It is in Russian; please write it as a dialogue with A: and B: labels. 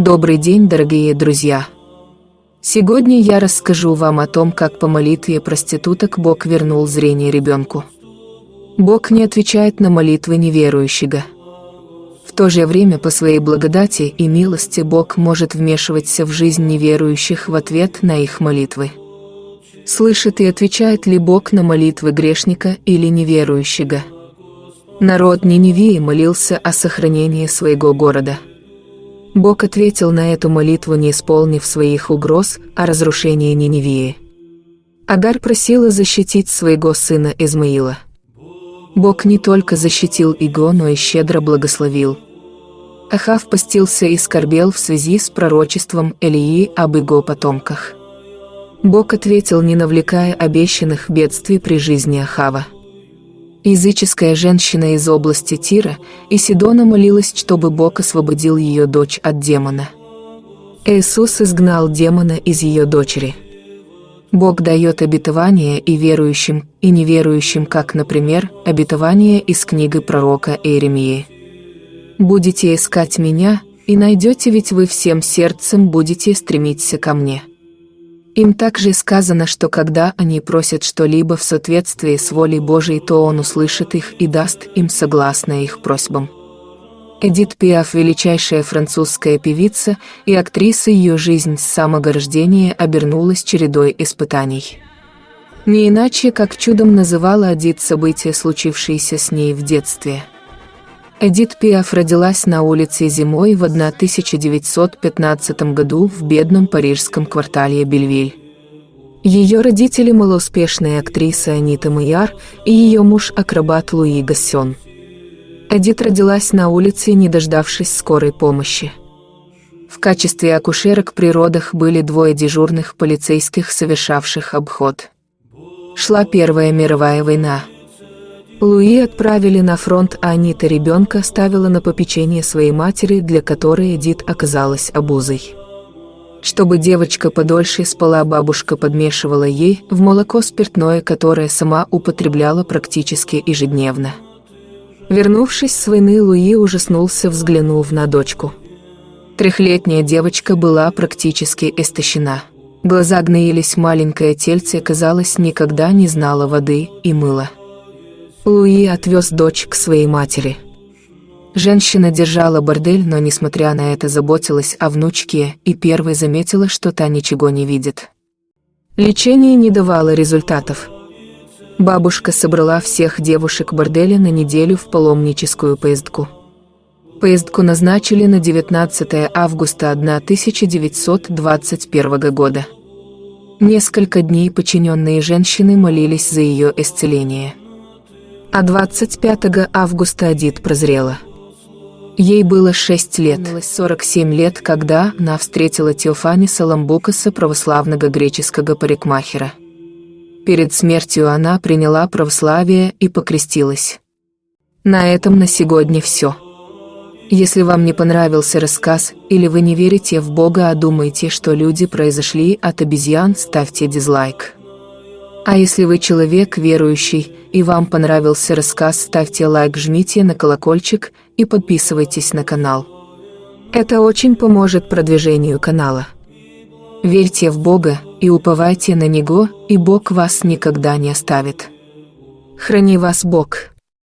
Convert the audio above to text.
A: Добрый день, дорогие друзья! Сегодня я расскажу вам о том, как по молитве проституток Бог вернул зрение ребенку. Бог не отвечает на молитвы неверующего. В то же время по своей благодати и милости Бог может вмешиваться в жизнь неверующих в ответ на их молитвы. Слышит и отвечает ли Бог на молитвы грешника или неверующего? Народ Ниневии молился о сохранении своего города – Бог ответил на эту молитву, не исполнив своих угроз о разрушении Ниневии. Агарь просила защитить своего сына Измаила. Бог не только защитил его, но и щедро благословил. Ахав постился и скорбел в связи с пророчеством Элии об его потомках. Бог ответил, не навлекая обещанных бедствий при жизни Ахава. Языческая женщина из области Тира и Сидона молилась, чтобы Бог освободил ее дочь от демона. Иисус изгнал демона из ее дочери. Бог дает обетование и верующим, и неверующим, как, например, обетование из книги пророка Иеремии. «Будете искать меня, и найдете, ведь вы всем сердцем будете стремиться ко мне». Им также сказано, что когда они просят что-либо в соответствии с волей Божией, то Он услышит их и даст им согласно их просьбам. Эдит Пиаф – величайшая французская певица, и актриса ее жизнь с самого рождения обернулась чередой испытаний. Не иначе, как чудом называла Эдит события, случившиеся с ней в детстве – Эдит Пиаф родилась на улице зимой в 1915 году в бедном парижском квартале Бельвиль. Ее родители – малоуспешная актриса Анита Майяр и ее муж – акробат Луи Гассен. Эдит родилась на улице, не дождавшись скорой помощи. В качестве акушерок при родах были двое дежурных полицейских, совершавших обход. Шла Первая мировая война – Луи отправили на фронт, а Анита ребенка ставила на попечение своей матери, для которой Эдит оказалась обузой. Чтобы девочка подольше спала, бабушка подмешивала ей в молоко спиртное, которое сама употребляла практически ежедневно. Вернувшись с войны, Луи ужаснулся, взглянув на дочку. Трехлетняя девочка была практически истощена. Глаза гноились, маленькое тельце, казалось, никогда не знала воды и мыла. Луи отвез дочь к своей матери. Женщина держала бордель, но, несмотря на это, заботилась о внучке и первой заметила, что та ничего не видит. Лечение не давало результатов. Бабушка собрала всех девушек борделя на неделю в паломническую поездку. Поездку назначили на 19 августа 1921 года. Несколько дней подчиненные женщины молились за ее исцеление. А 25 августа Адит прозрела. Ей было 6 лет, 47 лет, когда она встретила Теофаниса Ламбукаса, православного греческого парикмахера. Перед смертью она приняла православие и покрестилась. На этом на сегодня все. Если вам не понравился рассказ, или вы не верите в Бога, а думаете, что люди произошли от обезьян, ставьте дизлайк. А если вы человек верующий и вам понравился рассказ, ставьте лайк, жмите на колокольчик и подписывайтесь на канал. Это очень поможет продвижению канала. Верьте в Бога и уповайте на Него, и Бог вас никогда не оставит. Храни вас Бог.